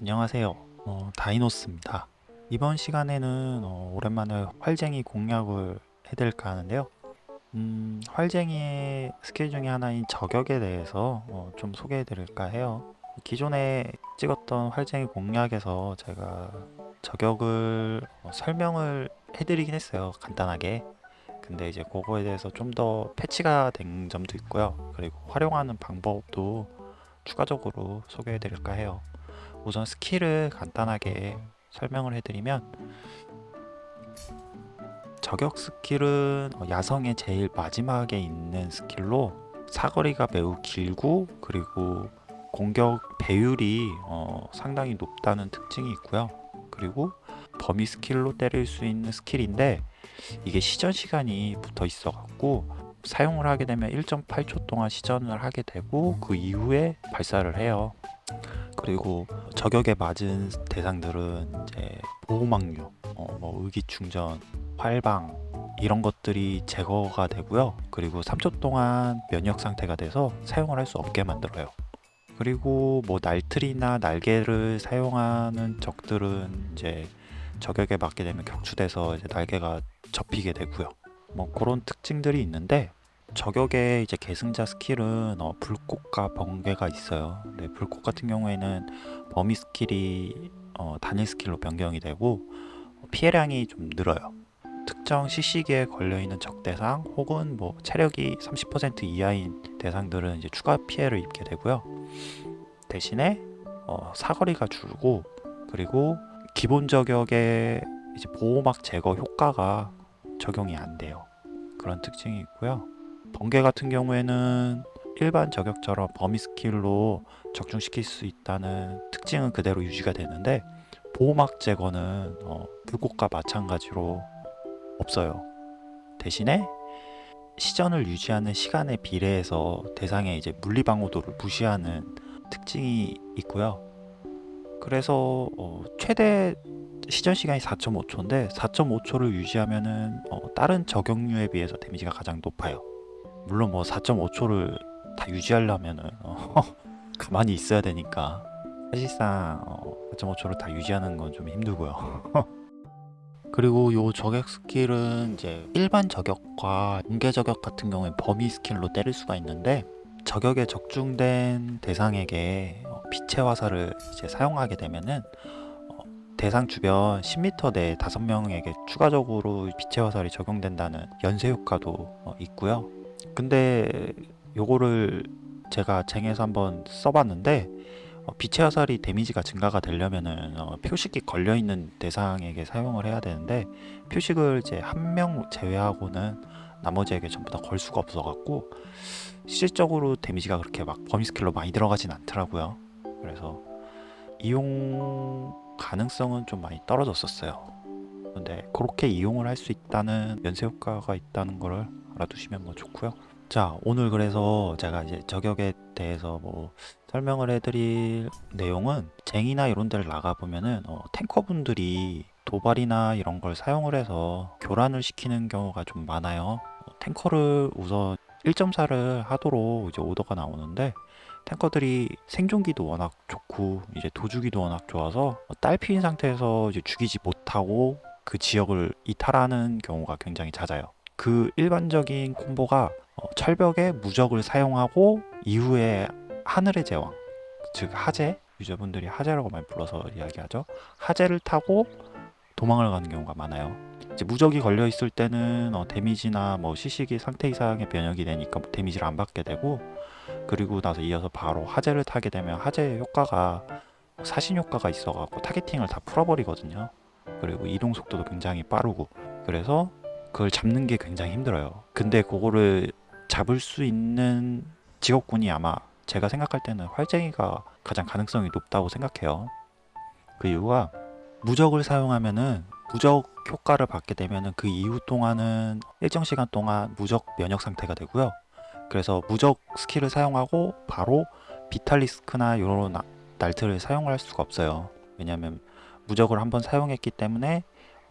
안녕하세요. 어, 다이노스입니다. 이번 시간에는 어, 오랜만에 활쟁이 공략을 해드릴까 하는데요. 음, 활쟁이의 스킬 중에 하나인 저격에 대해서 어, 좀 소개해드릴까 해요. 기존에 찍었던 활쟁이 공략에서 제가 저격을 어, 설명을 해드리긴 했어요. 간단하게. 근데 이제 그거에 대해서 좀 더 패치가 된 점도 있고요. 그리고 활용하는 방법도 추가적으로 소개해 드릴까 해요. 우선 스킬을 간단하게 설명을 해드리면 저격 스킬은 어, 야성의 제일 마지막에 있는 스킬로 사거리가 매우 길고 그리고 공격 배율이 어, 상당히 높다는 특징이 있고요. 그리고 범위 스킬로 때릴 수 있는 스킬인데 이게 시전 시간이 붙어 있어 갖고 사용을 하게 되면 1.8초 동안 시전을 하게 되고 그 이후에 발사를 해요. 그리고 저격에 맞은 대상들은 이제 보호막류, 어, 뭐 의기충전, 활방 이런 것들이 제거가 되고요. 그리고 3초 동안 면역 상태가 돼서 사용을 할 수 없게 만들어요. 그리고 뭐 날틀이나 날개를 사용하는 적들은 이제 저격에 맞게 되면 격추돼서 이제 날개가 접히게 되고요. 뭐 그런 특징들이 있는데 저격의 이제 계승자 스킬은 어, 불꽃과 번개가 있어요. 네, 불꽃 같은 경우에는 범위 스킬이 어, 단일 스킬로 변경이 되고 어, 피해량이 좀 늘어요. 특정 CC기에 걸려있는 적 대상 혹은 뭐 체력이 30% 이하인 대상들은 이제 추가 피해를 입게 되고요. 대신에 어, 사거리가 줄고 그리고 기본 저격의 이제 보호막 제거 효과가 적용이 안 돼요. 그런 특징이 있고요. 번개 같은 경우에는 일반 저격처럼 범위 스킬로 적중시킬 수 있다는 특징은 그대로 유지가 되는데 보호막 제거는 어, 불꽃과 마찬가지로 없어요. 대신에 시전을 유지하는 시간에 비례해서 대상의 이제 물리 방어도를 무시하는 특징이 있고요. 그래서 어, 최대 시전 시간이 4.5초인데 4.5초를 유지하면은 어, 다른 저격류에 비해서 데미지가 가장 높아요. 물론 뭐 4.5초를 다 유지하려면은 어, 가만히 있어야 되니까 사실상 어, 4.5초를 다 유지하는 건 좀 힘들고요. 그리고 요 저격 스킬은 이제 일반 저격과 번개 저격 같은 경우에 범위 스킬로 때릴 수가 있는데 저격에 적중된 대상에게 어, 빛의 화살을 이제 사용하게 되면은 어, 대상 주변 10m 내에 5명에게 추가적으로 빛의 화살이 적용된다는 연쇄 효과도 어, 있고요. 근데 요거를 제가 쟁에서 한번 써봤는데 어, 빛의 화살이 데미지가 증가가 되려면은 어, 표식이 걸려 있는 대상에게 사용을 해야 되는데 표식을 이제 한 명 제외하고는 나머지에게 전부 다 걸 수가 없어 갖고 실질적으로 데미지가 그렇게 막 범위 스킬로 많이 들어가진 않더라고요. 그래서 이용 가능성은 좀 많이 떨어졌었어요. 근데 그렇게 이용을 할 수 있다는 연쇄 효과가 있다는 거를 알아두시면 뭐 좋고요. 자 오늘 그래서 제가 이제 저격에 대해서 뭐 설명을 해드릴 내용은 쟁이나 이런 데를 나가보면은 어, 탱커분들이 도발이나 이런 걸 사용을 해서 교란을 시키는 경우가 좀 많아요. 어, 탱커를 우선 1.4를 하도록 이제 오더가 나오는데 탱커들이 생존기도 워낙 좋고 이제 도주기도 워낙 좋아서 딸피인 상태에서 이제 죽이지 못하고 그 지역을 이탈하는 경우가 굉장히 잦아요. 그 일반적인 콤보가 어, 철벽에 무적을 사용하고 이후에 하늘의 제왕 즉 하제 유저분들이 하제라고 많이 불러서 이야기하죠. 하제를 타고 도망을 가는 경우가 많아요. 이제 무적이 걸려 있을 때는 어, 데미지나 뭐 시식이 상태 이상의 변형이 되니까 뭐 데미지를 안 받게 되고 그리고 나서 이어서 바로 하제를 타게 되면 하제의 효과가 사신 효과가 있어 갖고 타겟팅을 다 풀어버리거든요. 그리고 이동 속도도 굉장히 빠르고 그래서 그걸 잡는 게 굉장히 힘들어요. 근데 그거를 잡을 수 있는 직업군이 아마 제가 생각할 때는 활쟁이가 가장 가능성이 높다고 생각해요. 그 이유가 무적을 사용하면은 무적 효과를 받게 되면은 그 이후 동안은 일정 시간 동안 무적 면역 상태가 되고요. 그래서 무적 스킬을 사용하고 바로 비탈리스크나 이런 날트를 사용할 수가 없어요. 왜냐하면 무적을 한번 사용했기 때문에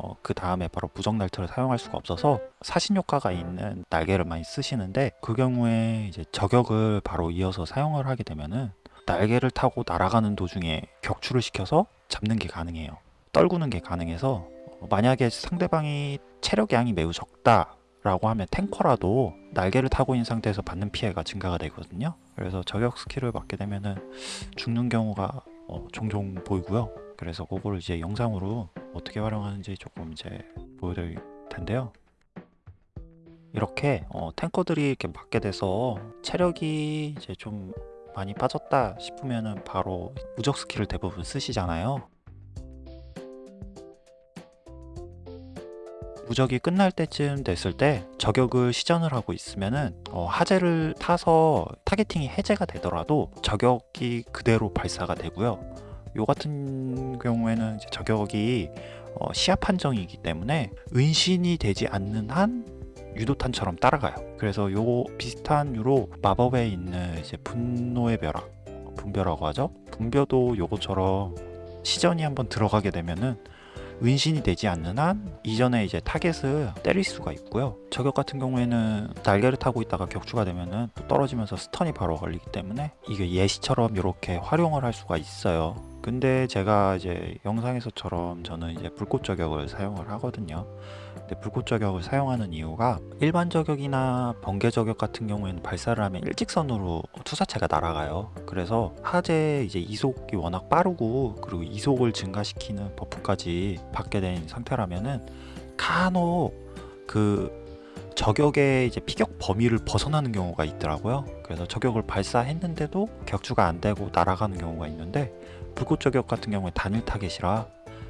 어, 그 다음에 바로 무적 날트를 사용할 수가 없어서 사신 효과가 있는 날개를 많이 쓰시는데 그 경우에 이제 저격을 바로 이어서 사용을 하게 되면은 날개를 타고 날아가는 도중에 격추를 시켜서 잡는 게 가능해요. 떨구는 게 가능해서 어, 만약에 상대방이 체력 양이 매우 적다 라고 하면 탱커라도 날개를 타고 있는 상태에서 받는 피해가 증가가 되거든요. 그래서 저격 스킬을 맞게 되면은 죽는 경우가 어, 종종 보이고요. 그래서 그거를 이제 영상으로 어떻게 활용하는지 조금 이제 보여드릴 텐데요. 이렇게 어, 탱커들이 이렇게 맞게 돼서 체력이 이제 좀 많이 빠졌다 싶으면은 바로 무적 스킬을 대부분 쓰시잖아요. 무적이 끝날 때쯤 됐을 때 저격을 시전을 하고 있으면은 어, 하재를 타서 targeting이 해제가 되더라도 저격이 그대로 발사가 되고요. 요 같은 경우에는 이제 저격이 어, 시야 판정이기 때문에 은신이 되지 않는 한 유도탄처럼 따라가요. 그래서 요 비슷한 유로 마법에 있는 이제 분노의 벼락, 분벼라고 하죠. 분벼도 요거처럼 시전이 한번 들어가게 되면은 은신이 되지 않는 한 이전에 이제 타겟을 때릴 수가 있고요. 저격 같은 경우에는 날개를 타고 있다가 격추가 되면은 또 떨어지면서 stun이 바로 걸리기 때문에 이게 예시처럼 이렇게 활용을 할 수가 있어요. 근데 제가 이제 영상에서처럼 저는 이제 불꽃 저격을 사용을 하거든요. 근데 불꽃 저격을 사용하는 이유가 일반 저격이나 번개 저격 같은 경우에는 발사를 하면 일직선으로 투사체가 날아가요. 그래서 하재 이제 이속이 워낙 빠르고 그리고 이속을 증가시키는 버프까지 받게 된 상태라면은 간혹 그 저격의 이제 피격 범위를 벗어나는 경우가 있더라고요. 그래서 저격을 발사했는데도 격추가 안 되고 날아가는 경우가 있는데 불꽃 저격 같은 경우에 단일 타겟이라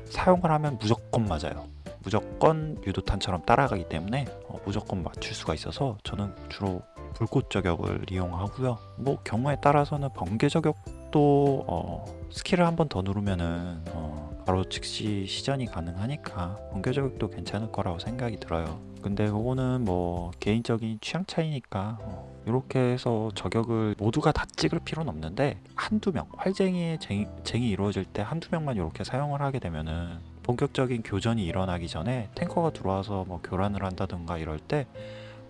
사용을 하면 무조건 맞아요. 무조건 유도탄처럼 따라가기 때문에 어, 무조건 맞출 수가 있어서 저는 주로 불꽃 저격을 이용하고요. 뭐 경우에 따라서는 번개 저격도 어, 스킬을 한 번 더 누르면은 어, 바로 즉시 시전이 가능하니까 번개 저격도 괜찮을 거라고 생각이 들어요. 근데 그거는 뭐 개인적인 취향 차이니까 어, 이렇게 해서 저격을 모두가 다 찍을 필요는 없는데 한두 명 활쟁이의 쟁이, 쟁이 이루어질 때 한두 명만 이렇게 사용을 하게 되면은 본격적인 교전이 일어나기 전에 탱커가 들어와서 뭐 교란을 한다든가 이럴 때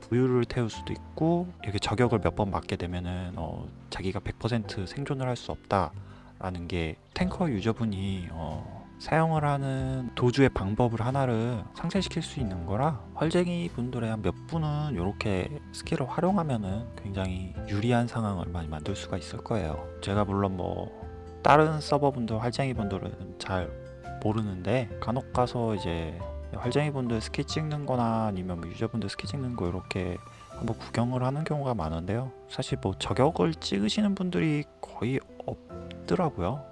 부유를 태울 수도 있고 이렇게 저격을 몇 번 맞게 되면은 어, 자기가 100% 생존을 할 수 없다라는 게 탱커 유저분이 어, 사용을 하는 도주의 방법을 하나를 상쇄시킬 수 있는 거라 활쟁이 분들의 한 몇 분은 이렇게 스킬을 활용하면은 굉장히 유리한 상황을 많이 만들 수가 있을 거예요. 제가 물론 뭐 다른 서버 분들 활쟁이 분들은 잘 모르는데 간혹 가서 이제 활쟁이 분들 스킬 찍는 거나 아니면 뭐 유저분들 스킬 찍는 거 이렇게 한번 구경을 하는 경우가 많은데요. 사실 뭐 저격을 찍으시는 분들이 거의 없더라고요.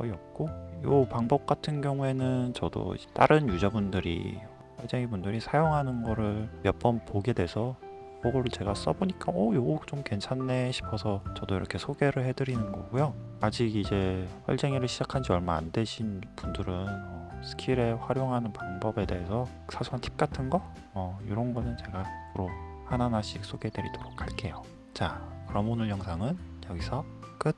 거의 없고 요 방법 같은 경우에는 저도 다른 유저분들이 활쟁이 분들이 사용하는 거를 몇 번 보게 돼서 그거를 제가 써보니까 어 요거 좀 괜찮네 싶어서 저도 이렇게 소개를 해드리는 거고요. 아직 이제 활쟁이를 시작한 지 얼마 안 되신 분들은 어, 스킬에 활용하는 방법에 대해서 사소한 팁 같은 거 어, 이런 거는 제가 앞으로 하나하나씩 소개해 드리도록 할게요. 자 그럼 오늘 영상은 여기서 끝